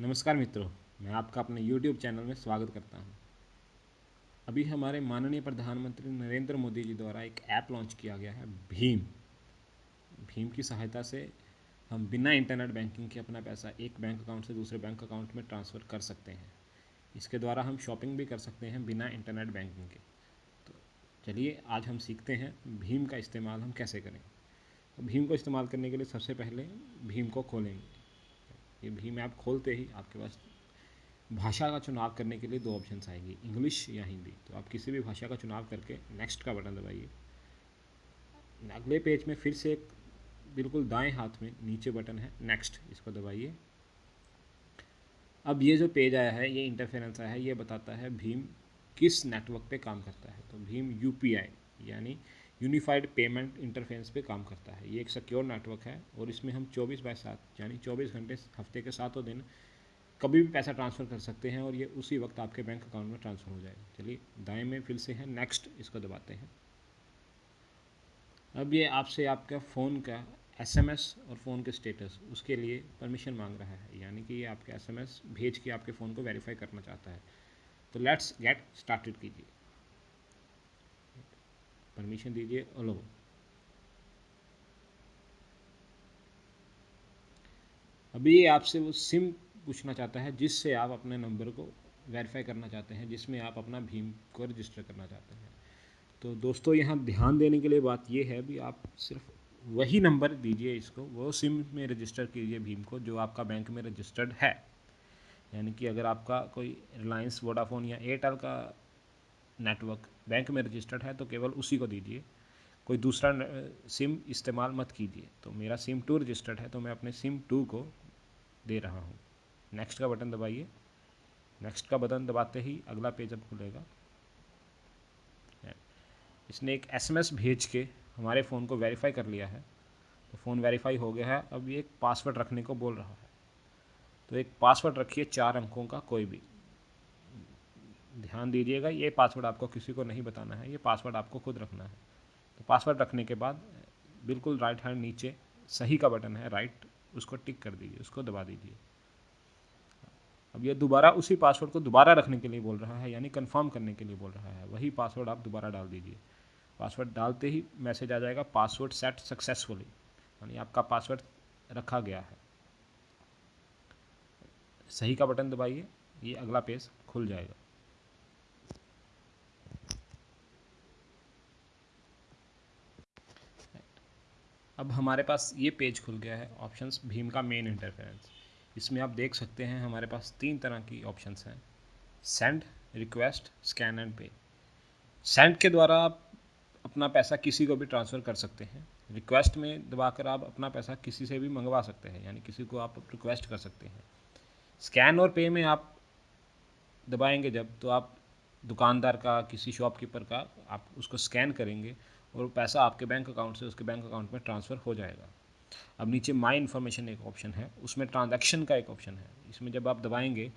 नमस्कार मित्रों, मैं आपका अपने YouTube चैनल में स्वागत करता हूँ। अभी हमारे माननीय प्रधानमंत्री नरेंद्र मोदी जी द्वारा एक ऐप लॉन्च किया गया है भीम। भीम की सहायता से हम बिना इंटरनेट बैंकिंग के अपना पैसा एक बैंक अकाउंट से दूसरे बैंक अकाउंट में ट्रांसफ़र कर सकते हैं। इसके द्वारा हम शॉपिंग भी कर सकते हैं बिना इंटरनेट बैंकिंग के। तो चलिए, आज हम सीखते हैं भीम का इस्तेमाल हम कैसे करें। तो भीम को इस्तेमाल करने के लिए सबसे पहले भीम को खोलेंगे। ये भीम ऐप खोलते ही आपके पास भाषा का चुनाव करने के लिए दो ऑप्शन आएँगे इंग्लिश या हिंदी तो आप किसी भी भाषा का चुनाव करके नेक्स्ट का बटन दबाइए। अगले पेज में फिर से एक बिल्कुल दाएँ हाथ में नीचे बटन है नेक्स्ट इसको दबाइए। अब ये जो पेज आया है, ये इंटरफेरेंस आया है, ये बताता है भीम किस नेटवर्क पे काम करता है। तो भीम यूपीआई यानी यूनिफाइड पेमेंट इंटरफेस पे काम करता है। ये एक सिक्योर नेटवर्क है और इसमें हम 24 बाय सात, यानी 24 घंटे हफ़्ते के सातों दिन कभी भी पैसा ट्रांसफ़र कर सकते हैं और ये उसी वक्त आपके बैंक अकाउंट में ट्रांसफ़र हो जाएगा। चलिए, दाएँ में फिर से है। नेक्स्ट इसको दबाते हैं। अब ये आपसे आपका फ़ोन का एसएमएस और फ़ोन के स्टेटस उसके लिए परमिशन मांग रहा है। यानी कि ये आपके एसएमएस भेज के आपके फ़ोन को वेरीफाई करना चाहता है। तो लेट्स गेट स्टार्टेड कीजिए। परमिशन दीजिए अलो अभी ये आपसे वो सिम पूछना चाहता है, जिससे आप अपने नंबर को वेरीफाई करना चाहते हैं, जिसमें आप अपना भीम को रजिस्टर करना चाहते हैं। तो दोस्तों, यहाँ ध्यान देने के लिए बात ये है भी आप सिर्फ़ वही नंबर दीजिए इसको, वो सिम में रजिस्टर कीजिए भीम को, जो आपका बैंक में रजिस्टर्ड है। यानी कि अगर आपका कोई रिलायंस वोडाफोन या एयरटेल का नेटवर्क बैंक में रजिस्टर्ड है तो केवल उसी को दीजिए। कोई दूसरा सिम इस्तेमाल मत कीजिए। तो मेरा सिम टू रजिस्टर्ड है तो मैं अपने सिम टू को दे रहा हूँ। नेक्स्ट का बटन दबाइए। नेक्स्ट का बटन दबाते ही अगला पेज अब खुलेगा। इसने एक एसएमएस भेज के हमारे फ़ोन को वेरीफाई कर लिया है। तो फ़ोन वेरीफाई हो गया है। अब ये एक पासवर्ड रखने को बोल रहा है। तो एक पासवर्ड रखिए चार अंकों का कोई भी। ध्यान दीजिएगा, ये पासवर्ड आपको किसी को नहीं बताना है, ये पासवर्ड आपको खुद रखना है। तो पासवर्ड रखने के बाद, बिल्कुल राइट हैंड नीचे, सही का बटन है राइट उसको टिक कर दीजिए, उसको दबा दीजिए। अब ये दोबारा उसी पासवर्ड को दोबारा रखने के लिए बोल रहा है, यानी कंफर्म करने के लिए बोल रहा है, वही पासवर्ड आप दोबारा डाल दीजिए। पासवर्ड डालते ही मैसेज आ जाएगा पासवर्ड सेट सक्सेसफुली यानी आपका पासवर्ड रखा गया है। सही का बटन दबाइए, ये अगला पेज खुल जाएगा। अब हमारे पास ये पेज खुल गया है ऑप्शंस भीम का मेन इंटरफेरेंस इसमें आप देख सकते हैं हमारे पास तीन तरह की ऑप्शंस हैं. Send request scan and pay send के द्वारा आप अपना पैसा किसी को भी ट्रांसफ़र कर सकते हैं. रिक्वेस्ट में दबाकर आप अपना पैसा किसी से भी मंगवा सकते हैं, यानी किसी को आप रिक्वेस्ट कर सकते हैं. स्कैन और पे में आप दबाएँगे जब तो आप दुकानदार का, किसी शॉपकीपर का, आप उसको स्कैन करेंगे और पैसा आपके बैंक अकाउंट से उसके बैंक अकाउंट में ट्रांसफ़र हो जाएगा। अब नीचे माई इन्फॉर्मेशन एक ऑप्शन है, उसमें ट्रांजैक्शन का एक ऑप्शन है। इसमें जब आप दबाएँगे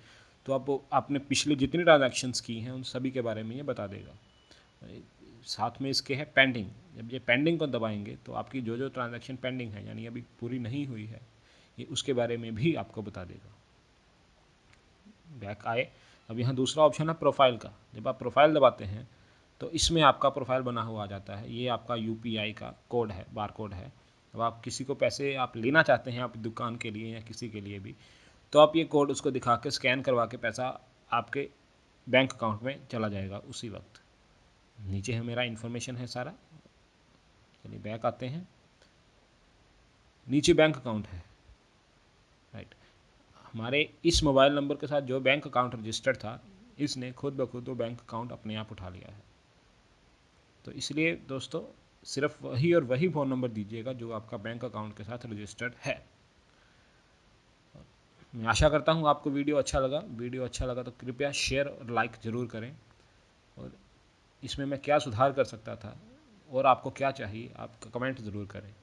तो आप आपने पिछले जितनी ट्रांजैक्शंस की हैं, उन सभी के बारे में ये बता देगा। साथ में इसके है पेंडिंग जब ये पेंडिंग को दबाएँगे तो आपकी जो जो ट्रांजैक्शन पेंडिंग है, यानी अभी पूरी नहीं हुई है, ये उसके बारे में भी आपको बता देगा। बैक आए। अब यहाँ दूसरा ऑप्शन है प्रोफ़ाइल का। जब आप प्रोफ़ाइल दबाते हैं तो इसमें आपका प्रोफ़ाइल बना हुआ आ जाता है। ये आपका यूपीआई का कोड है बार कोड है। अब आप किसी को पैसे आप लेना चाहते हैं, आप दुकान के लिए या किसी के लिए भी तो आप ये कोड उसको दिखा के स्कैन करवा के पैसा आपके बैंक अकाउंट में चला जाएगा उसी वक्त। नीचे है मेरा इन्फॉर्मेशन है सारा। चलिए बैक आते हैं। नीचे बैंक अकाउंट है। राइट हमारे इस मोबाइल नंबर के साथ जो बैंक अकाउंट रजिस्टर्ड था, इसने खुद ब खुद वो बैंक अकाउंट अपने आप उठा लिया है। तो इसलिए दोस्तों, सिर्फ़ वही और वही फ़ोन नंबर दीजिएगा जो आपका बैंक अकाउंट के साथ रजिस्टर्ड है। मैं आशा करता हूँ आपको वीडियो अच्छा लगा। वीडियो अच्छा लगा तो कृपया शेयर और लाइक ज़रूर करें। और इसमें मैं क्या सुधार कर सकता था और आपको क्या चाहिए, आप कमेंट ज़रूर करें।